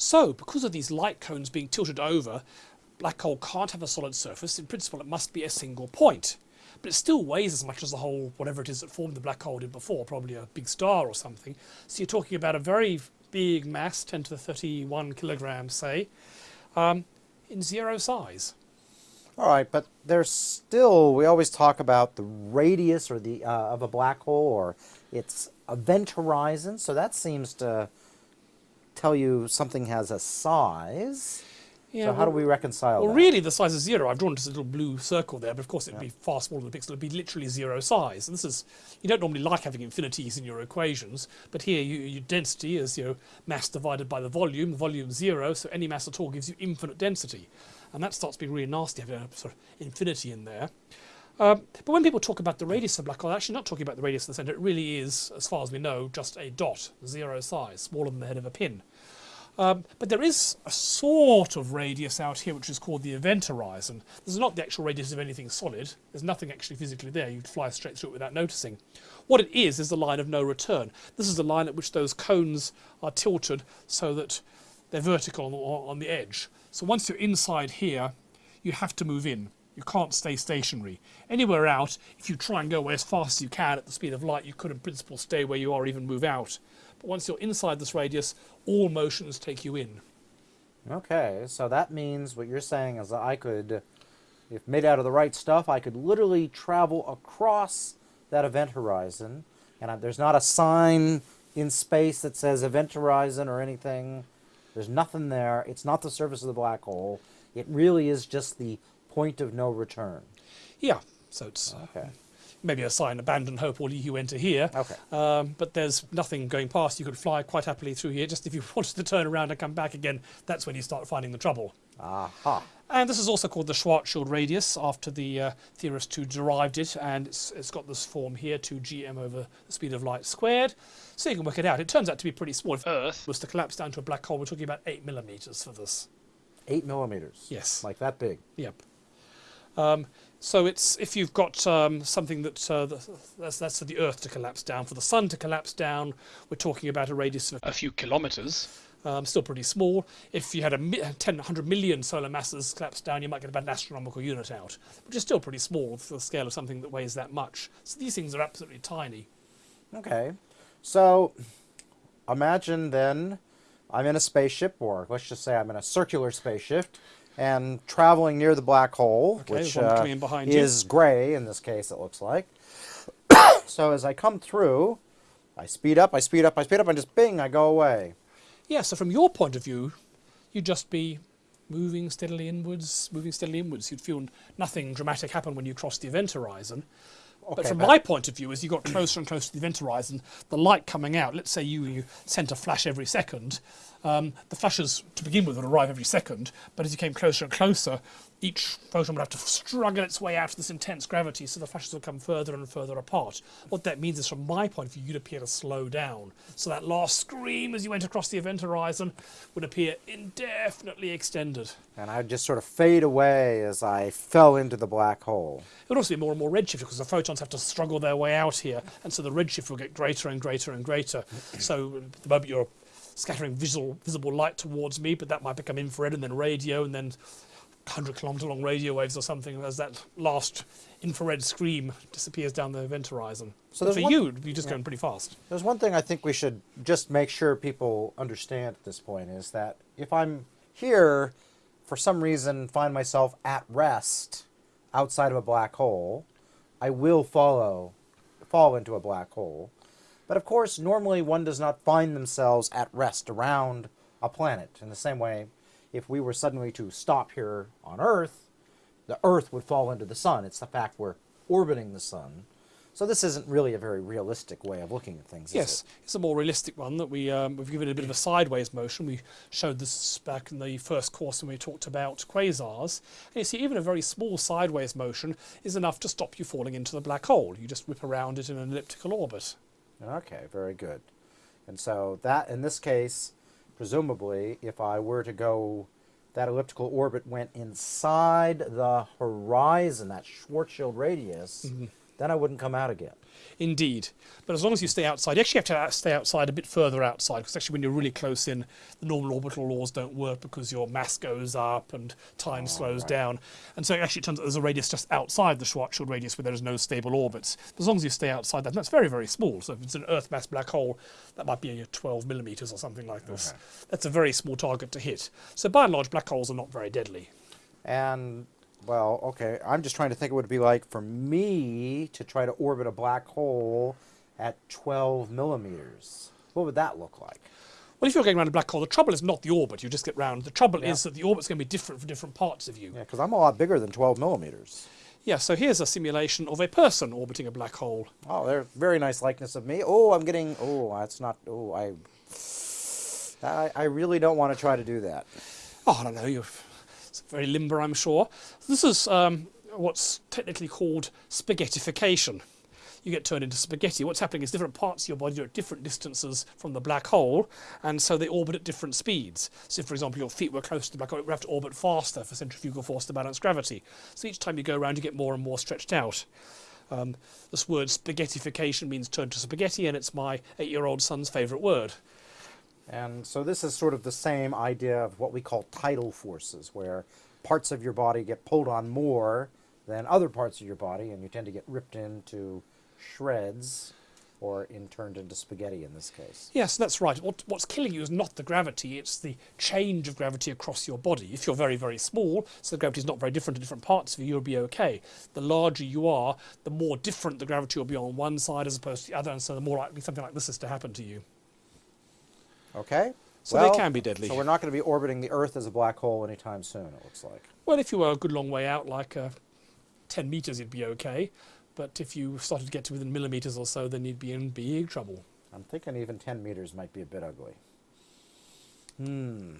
So, because of these light cones being tilted over, black hole can't have a solid surface. In principle, it must be a single point. But it still weighs as much as the whole, whatever it is that formed the black hole did before, probably a big star or something. So you're talking about a very big mass, 10 to the 31 kilograms, say, um, in zero size. All right, but there's still, we always talk about the radius or the uh, of a black hole or its event horizon. So that seems to tell you something has a size. Yeah, so how do we reconcile Well, that? really, the size is zero. I've drawn just a little blue circle there, but of course it'd be far smaller than a pixel. It'd be literally zero size. And this is, you don't normally like having infinities in your equations, but here you, your density is you know, mass divided by the volume. volume zero, so any mass at all gives you infinite density. And that starts being really nasty, having a sort of infinity in there. Um, but when people talk about the radius of a black hole, they're actually not talking about the radius of the centre. It really is, as far as we know, just a dot, zero size, smaller than the head of a pin. Um, but there is a sort of radius out here which is called the event horizon. This is not the actual radius of anything solid. There's nothing actually physically there. You'd fly straight through it without noticing. What it is is the line of no return. This is the line at which those cones are tilted so that they're vertical on the, on the edge. So once you're inside here, you have to move in. You can't stay stationary. Anywhere out, if you try and go away as fast as you can at the speed of light, you could in principle stay where you are, even move out. But once you're inside this radius, all motions take you in. Okay, so that means what you're saying is that I could, if made out of the right stuff, I could literally travel across that event horizon, and I, there's not a sign in space that says event horizon or anything. There's nothing there. It's not the surface of the black hole. It really is just the point of no return. Yeah, so it's Okay. Maybe a sign, abandon hope, all you enter here. Okay. Um, but there's nothing going past. You could fly quite happily through here. Just if you wanted to turn around and come back again, that's when you start finding the trouble. Aha. And this is also called the Schwarzschild radius after the uh, theorist who derived it, and it's, it's got this form here, 2gm over the speed of light squared. So you can work it out. It turns out to be pretty small. If Earth was to collapse down to a black hole, we're talking about 8 millimeters for this. Eight millimeters. Yes. Like that big. Yep. Um, so it's if you've got um, something that uh, the, that's, that's for the Earth to collapse down. For the Sun to collapse down, we're talking about a radius of a few kilometres. Um, still pretty small. If you had a mi- 10, 100 million solar masses collapse down, you might get about an astronomical unit out, which is still pretty small for the scale of something that weighs that much. So these things are absolutely tiny. Okay. So imagine then I'm in a spaceship, or let's just say I'm in a circular spaceship, and traveling near the black hole, Okay, which uh, coming in you. is gray in this case, it looks like. so as I come through, I speed up, I speed up, I speed up, and just bing, I go away. Yeah, so from your point of view, you'd just be moving steadily inwards, moving steadily inwards. You'd feel nothing dramatic happen when you cross the event horizon. but from but- my point of view, as you got closer and closer to the event horizon, the light coming out, let's say you, you sent a flash every second, um, the flashes to begin with would arrive every second, but as you came closer and closer, each photon would have to struggle its way out of this intense gravity, so the flashes would come further and further apart. What that means is, from my point of view, you'd appear to slow down. So that last scream as you went across the event horizon would appear indefinitely extended. And I'd just sort of fade away as I fell into the black hole. It would also be more and more redshift because the photons have to struggle their way out here, and so the redshift will get greater and greater and greater. so the moment you're scattering visual, visible light towards me, but that might become infrared and then radio and then 100 kilometre long radio waves or something as that last infrared scream disappears down the event horizon. So for one- you, be just going pretty fast. There's one thing I think we should just make sure people understand at this point is that if I'm here, for some reason, find myself at rest outside of a black hole, I will follow, fall into a black hole. But of course, normally one does not find themselves at rest around a planet. In the same way, if we were suddenly to stop here on Earth, the Earth would fall into the sun. It's the fact we're orbiting the sun. So this isn't really a very realistic way of looking at things. Yes, it? it's a more realistic one that we um, we've given it a bit of a sideways motion. We showed this back in the first course when we talked about quasars. And you see, even a very small sideways motion is enough to stop you falling into the black hole. You just whip around it in an elliptical orbit. Okay, very good. And so that, in this case, presumably, if I were to go, that elliptical orbit went inside the horizon, that Schwarzschild radius, mm-hmm. Then I wouldn't come out again. Indeed. But as long as you stay outside, you actually have to uh, stay outside a bit further outside because actually when you're really close in, the normal orbital laws don't work because your mass goes up and time oh, slows right. down. And so actually it turns out there's a radius just outside the Schwarzschild radius where there is no stable orbits. But as long as you stay outside that, that's very, very small. So if it's an Earth mass black hole, that might be a 12 millimeters or something like this. That's a very small target to hit. So by and large, black holes are not very deadly. And well, okay, I'm just trying to think what it would be like for me to try to orbit a black hole at 12 millimeters. What would that look like? Well, if you're going around a black hole, the trouble is not the orbit, you just get round. The trouble Yeah. is that the orbit's going to be different for different parts of you. Yeah, because I'm a lot bigger than 12 millimeters. Yeah, so here's a simulation of a person orbiting a black hole. Oh, they're very nice likeness of me. Oh, I'm getting. Oh, that's not. Oh, I. I, I really don't want to try to do that. Oh, I don't know, you're it's very limber, I'm sure. This is um, what's technically called spaghettification. You get turned into spaghetti. What's happening is different parts of your body are at different distances from the black hole, and so they orbit at different speeds. So, if, for example, your feet were close to the black hole, it would have to orbit faster for centrifugal force to balance gravity. So each time you go around, you get more and more stretched out. Um, this word spaghettification means turn to spaghetti, and it's my eight-year-old son's favourite word. And so this is sort of the same idea of what we call tidal forces, where parts of your body get pulled on more than other parts of your body, and you tend to get ripped into shreds, or in turned into spaghetti in this case. Yes, that's right. What, what's killing you is not the gravity, it's the change of gravity across your body. If you're very, very small, so the gravity is not very different in different parts of you, you'll be okay. The larger you are, the more different the gravity will be on one side as opposed to the other, and so the more likely something like this is to happen to you. Okay? So they can be deadly. So we're not going to be orbiting the Earth as a black hole anytime soon, it looks like. Well, if you were a good long way out, like uh, 10 metres, you'd be okay. But if you started to get to within millimetres or so, then you'd be in big trouble. I'm thinking even 10 meters might be a bit ugly. Hmm.